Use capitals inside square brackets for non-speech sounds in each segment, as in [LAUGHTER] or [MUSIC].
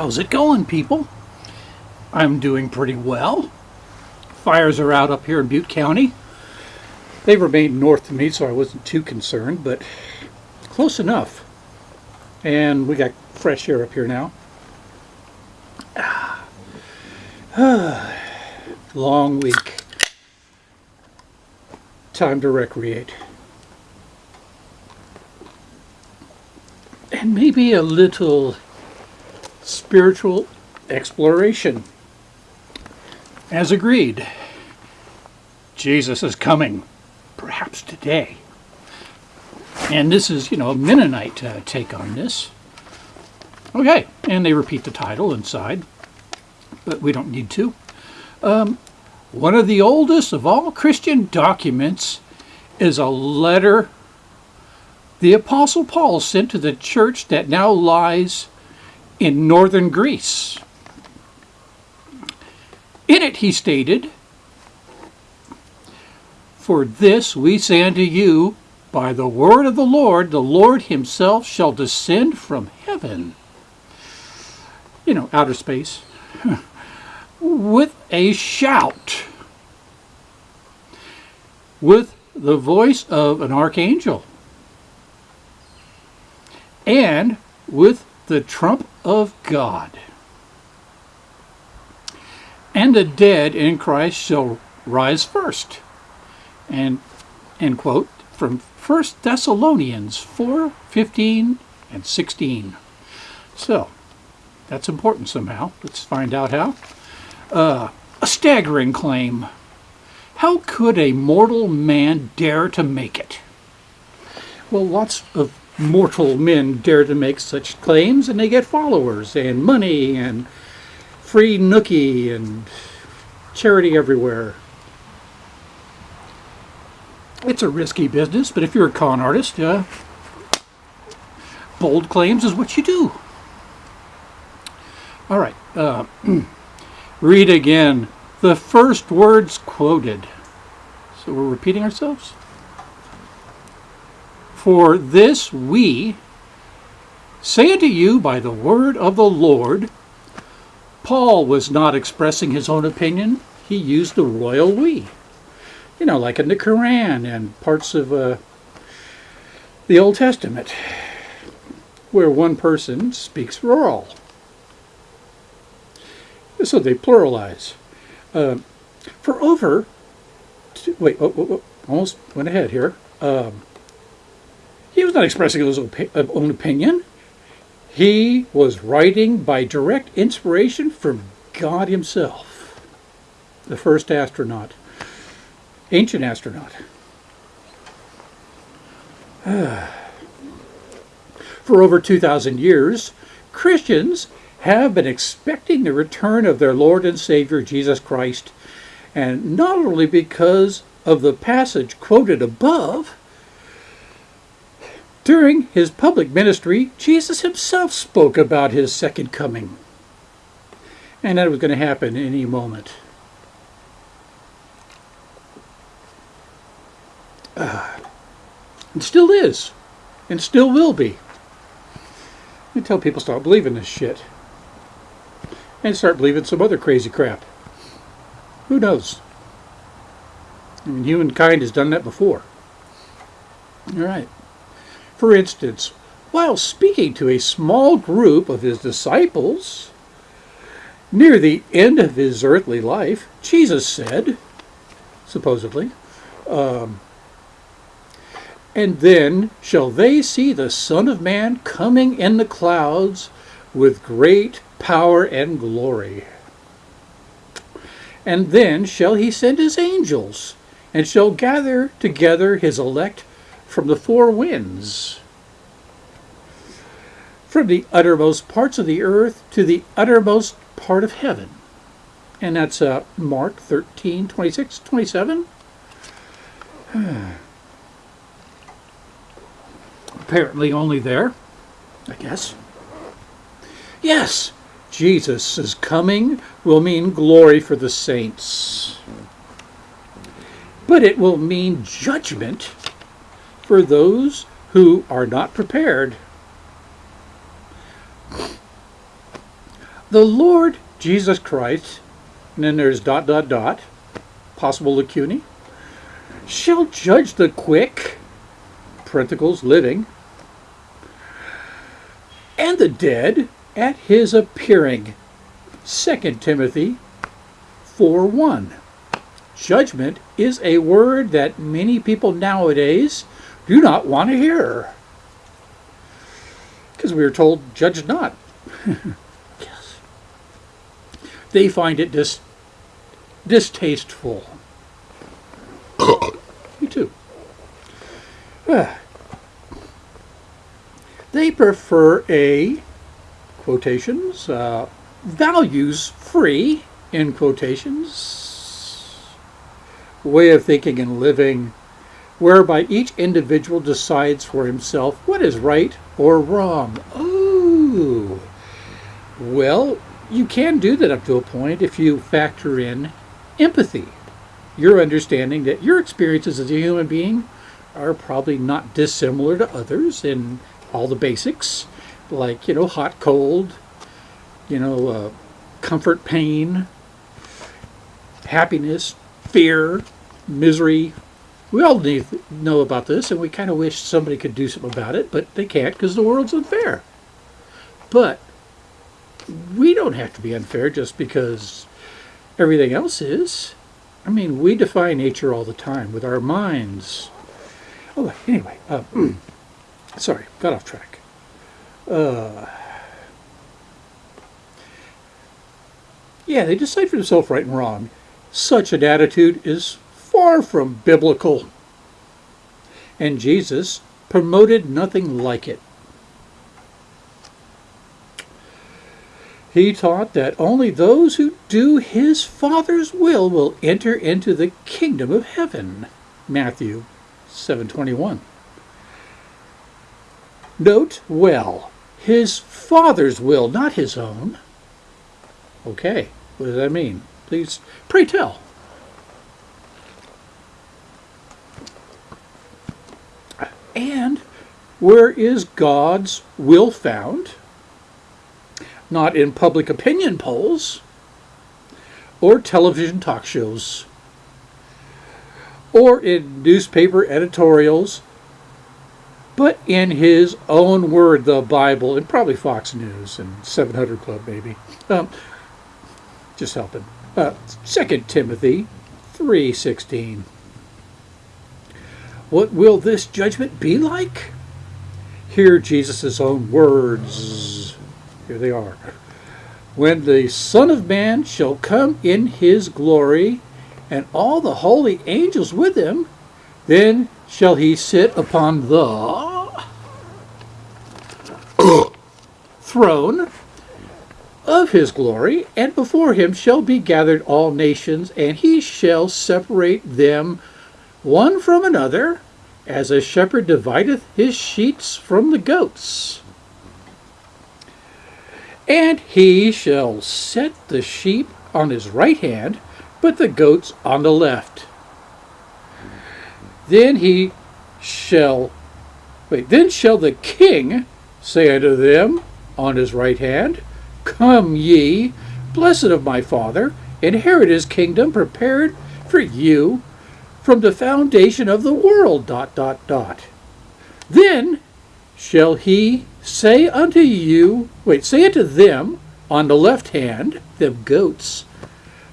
How's it going, people? I'm doing pretty well. Fires are out up here in Butte County. They remained north of me, so I wasn't too concerned, but close enough. And we got fresh air up here now. [SIGHS] Long week. Time to recreate. And maybe a little spiritual exploration. As agreed, Jesus is coming, perhaps today. And this is, you know, a Mennonite uh, take on this. Okay, and they repeat the title inside, but we don't need to. Um, one of the oldest of all Christian documents is a letter the Apostle Paul sent to the church that now lies in northern Greece. In it he stated, For this we say unto you, by the word of the Lord, the Lord himself shall descend from heaven. You know, outer space. [LAUGHS] with a shout. With the voice of an archangel. And with the trump of God. And the dead in Christ shall rise first. And, end quote, from 1 Thessalonians 4, 15 and 16. So, that's important somehow. Let's find out how. Uh, a staggering claim. How could a mortal man dare to make it? Well, lots of mortal men dare to make such claims and they get followers and money and free nookie and charity everywhere. It's a risky business, but if you're a con artist, uh, bold claims is what you do. All right, uh, [CLEARS THROAT] read again the first words quoted. So we're repeating ourselves? For this we say unto you by the word of the Lord. Paul was not expressing his own opinion. He used the royal we. You know, like in the Quran and parts of uh, the Old Testament, where one person speaks for all. So they pluralize. Uh, for over, wait, oh, oh, oh, almost went ahead here. Um, he was not expressing his uh, own opinion. He was writing by direct inspiration from God himself, the first astronaut, ancient astronaut. [SIGHS] For over 2,000 years, Christians have been expecting the return of their Lord and Savior Jesus Christ, and not only because of the passage quoted above, during his public ministry, Jesus himself spoke about his second coming. And that was going to happen any moment. Uh, it still is. And still will be. Until people start believing this shit. And start believing some other crazy crap. Who knows? I mean, humankind has done that before. All right. For instance, while speaking to a small group of his disciples near the end of his earthly life, Jesus said, supposedly, um, and then shall they see the Son of Man coming in the clouds with great power and glory. And then shall he send his angels, and shall gather together his elect from the four winds, from the uttermost parts of the earth to the uttermost part of heaven. And that's uh, Mark 13, 26, 27. [SIGHS] Apparently only there, I guess. Yes, Jesus' coming will mean glory for the saints. But it will mean judgment for those who are not prepared. the Lord Jesus Christ, and then there's dot dot dot, possible lacunae, shall judge the quick, parenticles living, and the dead at his appearing. 2 Timothy 4 1. Judgment is a word that many people nowadays do not want to hear. Because we are told, judge not. [LAUGHS] yes. They find it dis- distasteful. [COUGHS] Me too. [SIGHS] They prefer a, quotations, uh, values free, in quotations, way of thinking and living whereby each individual decides for himself what is right or wrong. Oh, well, you can do that up to a point if you factor in empathy. Your understanding that your experiences as a human being are probably not dissimilar to others in all the basics, like, you know, hot, cold, you know, uh, comfort, pain, happiness, fear, misery. We all need know about this, and we kind of wish somebody could do something about it, but they can't because the world's unfair. But we don't have to be unfair just because everything else is. I mean, we defy nature all the time with our minds. Oh, anyway, uh, [CLEARS THROAT] sorry, got off track. Uh, yeah, they decide for themselves right and wrong. Such an attitude is far from biblical. And Jesus promoted nothing like it. He taught that only those who do his Father's will will enter into the kingdom of heaven. Matthew 7:21. Note well, his Father's will, not his own. Okay, what does that mean? Please, pray tell. And where is God's will found? Not in public opinion polls or television talk shows or in newspaper editorials, but in his own word, the Bible, and probably Fox News and 700 Club, maybe. Um, just helping. Uh, 2 Timothy 3.16. What will this judgment be like? Hear Jesus' own words. Here they are. When the Son of Man shall come in his glory, and all the holy angels with him, then shall he sit upon the throne of his glory, and before him shall be gathered all nations, and he shall separate them one from another, as a shepherd divideth his sheep from the goats. And he shall set the sheep on his right hand, but the goats on the left. Then he shall, wait, then shall the king say unto them on his right hand, Come ye, blessed of my Father, inherit his kingdom prepared for you from the foundation of the world. Dot, dot, dot. Then shall he say unto you, wait, say unto them on the left hand, them goats,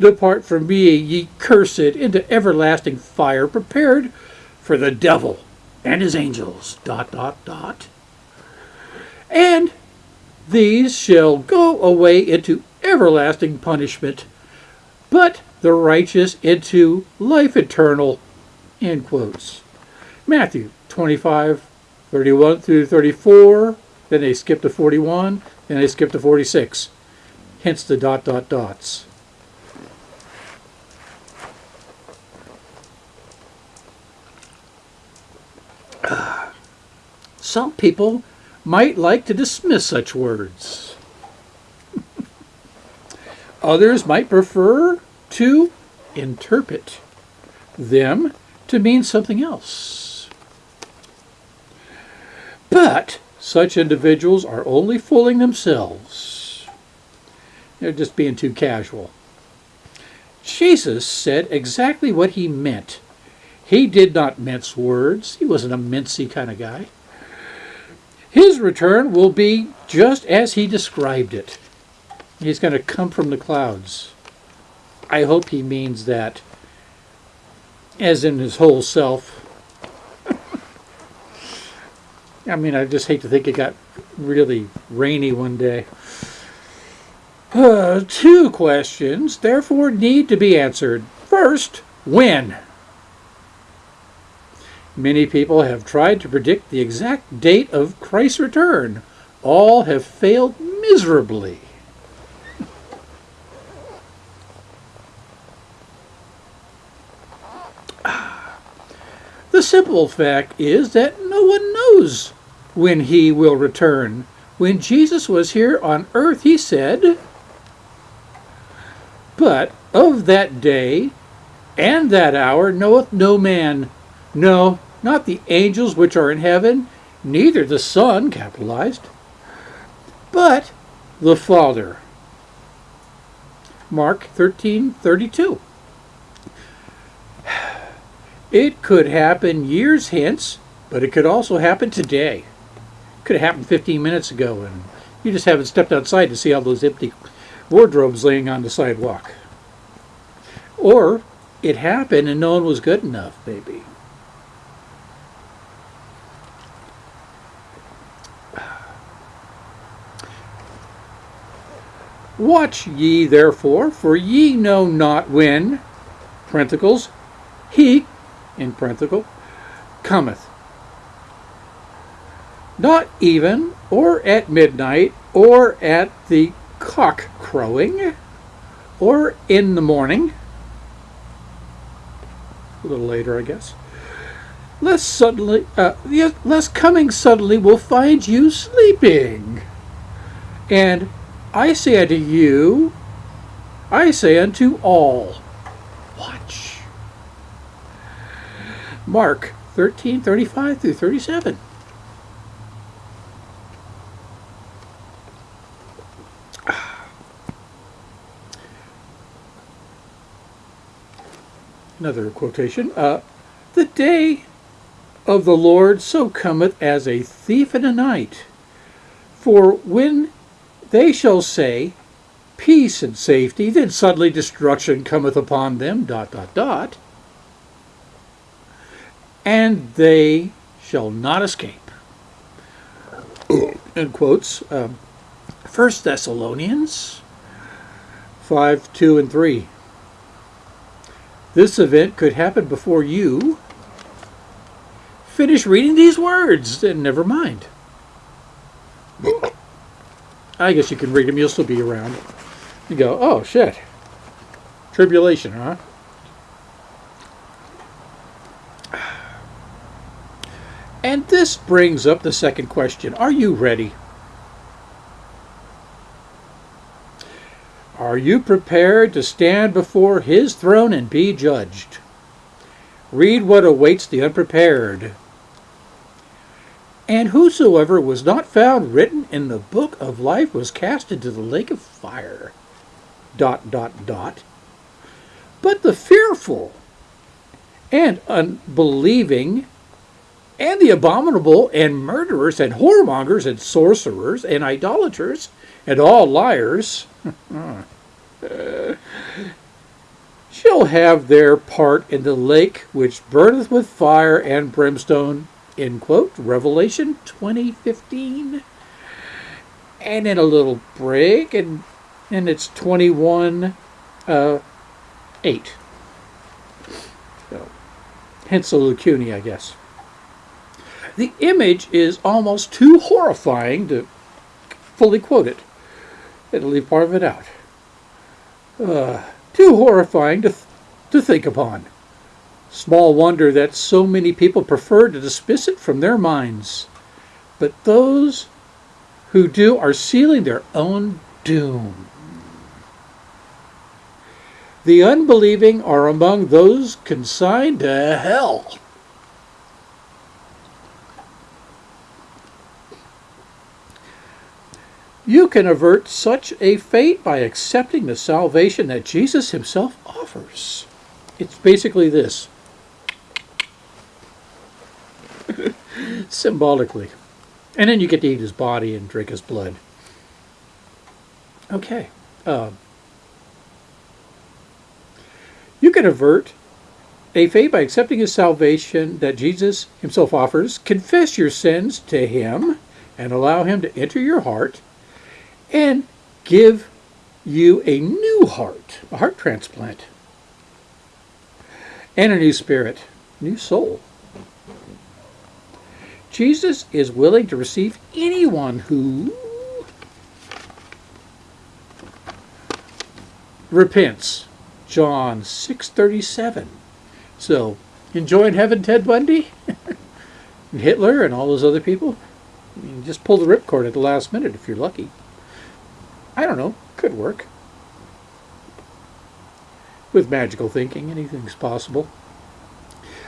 Depart from me, ye cursed, into everlasting fire prepared for the devil and his angels. Dot, dot, dot. And these shall go away into everlasting punishment, but the righteous into life eternal. End quotes. Matthew 25, 31 through 34. Then they skip to 41. Then they skip to 46. Hence the dot, dot, dots. [SIGHS] Some people might like to dismiss such words. [LAUGHS] Others might prefer to interpret them to mean something else. But such individuals are only fooling themselves. They're just being too casual. Jesus said exactly what he meant. He did not mince words. He wasn't a mincy kind of guy. His return will be just as he described it. He's going to come from the clouds. I hope he means that as in his whole self. I mean, I just hate to think it got really rainy one day. Uh, two questions, therefore, need to be answered. First, when? Many people have tried to predict the exact date of Christ's return. All have failed miserably. Simple fact is that no one knows when he will return. When Jesus was here on earth, he said, But of that day and that hour knoweth no man, no, not the angels which are in heaven, neither the Son, capitalized, but the Father. Mark 13:32. It could happen years hence, but it could also happen today. It could have happened 15 minutes ago, and you just haven't stepped outside to see all those empty wardrobes laying on the sidewalk. Or it happened and no one was good enough, maybe. Watch ye therefore, for ye know not when, parenticles, he, in parenthetical, cometh. Not even, or at midnight, or at the cock crowing, or in the morning, a little later, I guess. Lest suddenly, uh, lest coming suddenly will find you sleeping. And I say unto you, I say unto all, watch. Mark 13, 35 through 37. Another quotation. Uh, the day of the Lord so cometh as a thief in the night. For when they shall say, Peace and safety, then suddenly destruction cometh upon them, dot, dot, dot, and they shall not escape. In quotes, um, 1 Thessalonians 5, 2, and 3. This event could happen before you finish reading these words, then never mind. I guess you can read them, you'll still be around. You go, oh shit. Tribulation, huh? And this brings up the second question Are you ready? Are you prepared to stand before His throne and be judged? Read what awaits the unprepared. And whosoever was not found written in the book of life was cast into the lake of fire. Dot, dot, dot. But the fearful and unbelieving and the abominable and murderers and whoremongers and sorcerers and idolaters and all liars [LAUGHS] shall have their part in the lake which burneth with fire and brimstone end quote, Revelation 2015. And in a little break, and, and it's 21 uh, 8. So, hence the lacunae, I guess. The image is almost too horrifying to fully quote it. It'll leave part of it out. Uh, too horrifying to, th- to think upon. Small wonder that so many people prefer to dismiss it from their minds. But those who do are sealing their own doom. The unbelieving are among those consigned to hell. You can avert such a fate by accepting the salvation that Jesus himself offers. It's basically this. [LAUGHS] Symbolically. And then you get to eat his body and drink his blood. Okay. Um, you can avert a fate by accepting his salvation that Jesus himself offers. Confess your sins to him and allow him to enter your heart and give you a new heart, a heart transplant, and a new spirit, new soul. Jesus is willing to receive anyone who repents. John 6:37. So, enjoying heaven, Ted Bundy, [LAUGHS] and Hitler, and all those other people. Just pull the ripcord at the last minute if you're lucky. I don't know. Could work. With magical thinking, anything's possible.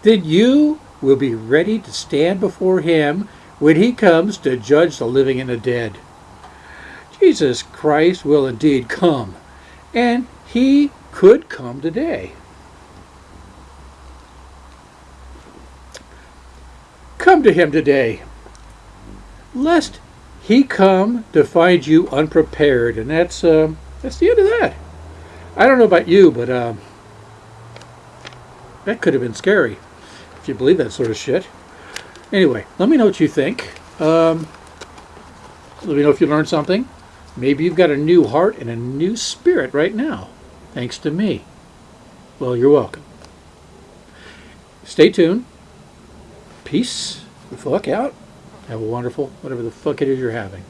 Then you will be ready to stand before Him when He comes to judge the living and the dead. Jesus Christ will indeed come, and He could come today. Come to Him today, lest He come to find you unprepared, and that's uh, that's the end of that. I don't know about you, but uh, that could have been scary if you believe that sort of shit. Anyway, let me know what you think. Um, let me know if you learned something. Maybe you've got a new heart and a new spirit right now, thanks to me. Well, you're welcome. Stay tuned. Peace the fuck out. Have a wonderful, whatever the fuck it is you're having.